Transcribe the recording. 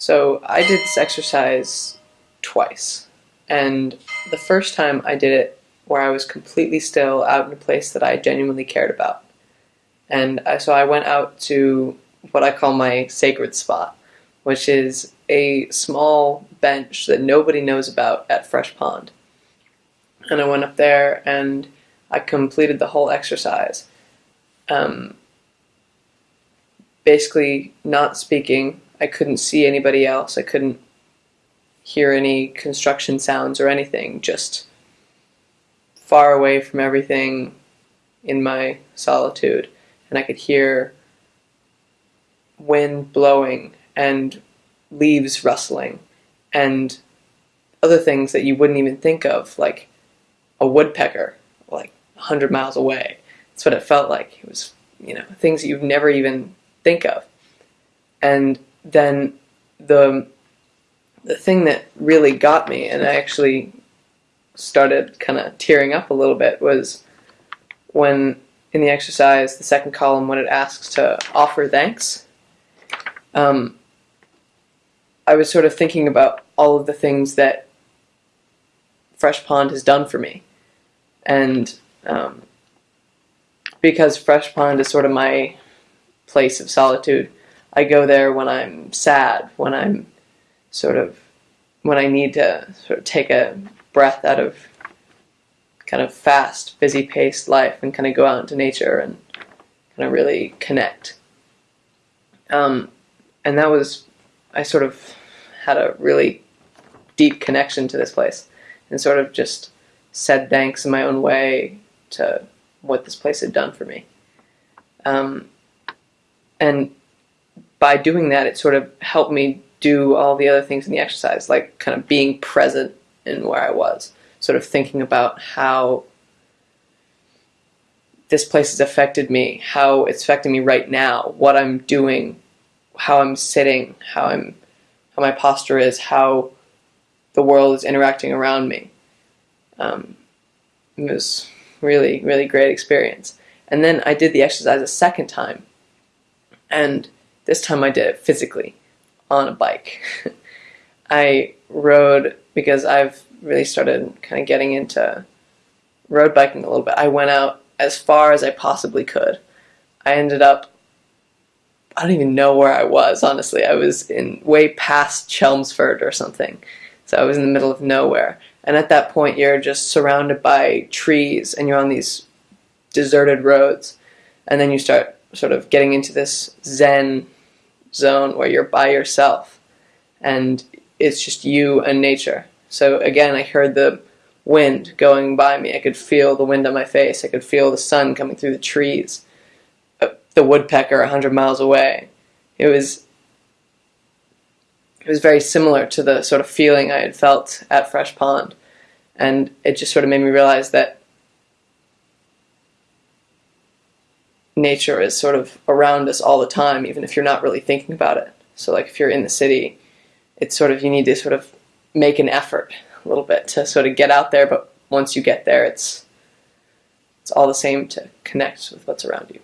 So I did this exercise twice. And the first time I did it where I was completely still out in a place that I genuinely cared about. And I, so I went out to what I call my sacred spot, which is a small bench that nobody knows about at Fresh Pond. And I went up there and I completed the whole exercise. Um, basically, not speaking. I couldn't see anybody else. I couldn't hear any construction sounds or anything, just far away from everything in my solitude. And I could hear wind blowing and leaves rustling and other things that you wouldn't even think of, like a woodpecker, like 100 miles away. That's what it felt like. It was, you know, things that you'd never even think of. And then the the thing that really got me, and I actually started kind of tearing up a little bit, was when in the exercise, the second column, when it asks to offer thanks. Um, I was sort of thinking about all of the things that Fresh Pond has done for me. And um, because Fresh Pond is sort of my place of solitude, I go there when I'm sad, when I'm sort of, when I need to sort of take a breath out of kind of fast, busy paced life and kind of go out into nature and kind of really connect. Um, and that was, I sort of had a really deep connection to this place and sort of just said thanks in my own way to what this place had done for me. Um, and by doing that, it sort of helped me do all the other things in the exercise, like kind of being present in where I was, sort of thinking about how this place has affected me, how it's affecting me right now, what I'm doing, how I'm sitting, how I'm how my posture is, how the world is interacting around me. Um, it was really, really great experience. And then I did the exercise a second time, and this time I did it physically on a bike. I rode because I've really started kind of getting into road biking a little bit. I went out as far as I possibly could. I ended up I don't even know where I was, honestly. I was in way past Chelmsford or something. So I was in the middle of nowhere. And at that point, you're just surrounded by trees and you're on these deserted roads. And then you start sort of getting into this Zen zone where you're by yourself and it's just you and nature. So again, I heard the wind going by me. I could feel the wind on my face. I could feel the sun coming through the trees uh, the woodpecker a hundred miles away. It was it was very similar to the sort of feeling I had felt at Fresh Pond, and it just sort of made me realize that nature is sort of around us all the time, even if you're not really thinking about it. So, like if you're in the city, it's sort of you need to sort of make an effort a little bit to sort of get out there, but once you get there, it's it's all the same to connect with what's around you.